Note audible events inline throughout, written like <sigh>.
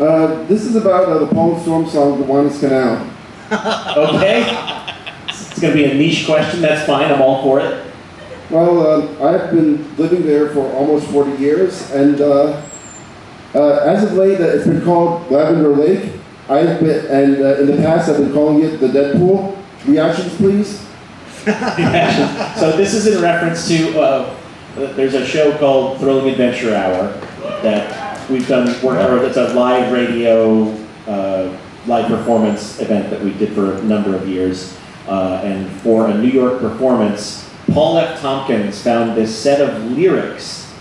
Uh, this is about uh, the Paul Storm song, The Gowanus Canal. <laughs> Okay? It's gonna be a niche question, that's fine, I'm all for it. Well, uh, I've been living there for almost 40 years, and uh, uh, as of late, uh, it's been called Lavender Lake. I've been, and uh, in the past, I've been calling it the Deadpool. Reactions, please. <laughs> So this is in reference to, uh, there's a show called Thrilling Adventure Hour that we've done work for, it's a live radio, uh, live performance event that we did for a number of years. Uh, and for a New York performance, Paul F. Tompkins found this set of lyrics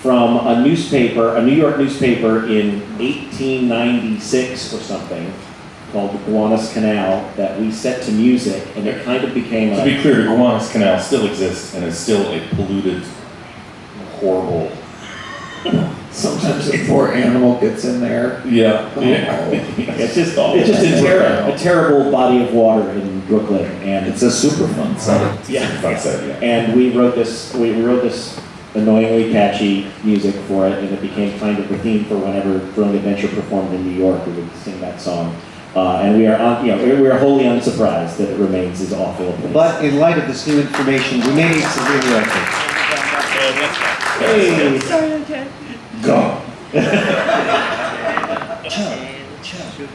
from a newspaper, a New York newspaper in 1896 or something, called the Gowanus Canal, that we set to music, and it kind of became To a. be clear, the Gowanus Canal still exists and is still a polluted, horrible. Sometimes a poor animal gets in there. Yeah. <laughs> yeah. It's just, it's just a, ter- a terrible body of water in Brooklyn, and It's a Superfund site. Yeah. Fun site, yeah. and we wrote this. We we wrote this annoyingly catchy music for it, and it became kind of the theme for whenever Thrilling Adventure performed in New York. We would sing that song, uh, and we are on, you know we are wholly unsurprised that it remains as awful a place. But in light of this new information, we may need some redirecting. hey, Go. <laughs> 참, 참.